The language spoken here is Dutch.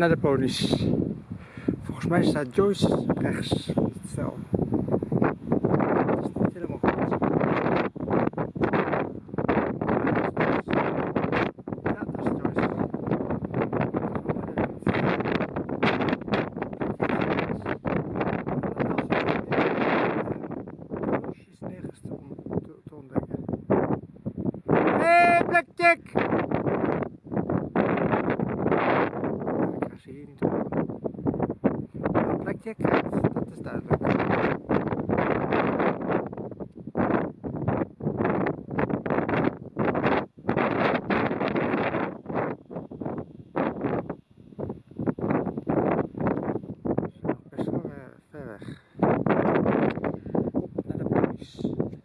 naar de ponies. Volgens mij staat Joyce rechts van het is nergens te, te, te ontdekken. Hey, Blackjack! check. Dus dat is duidelijk.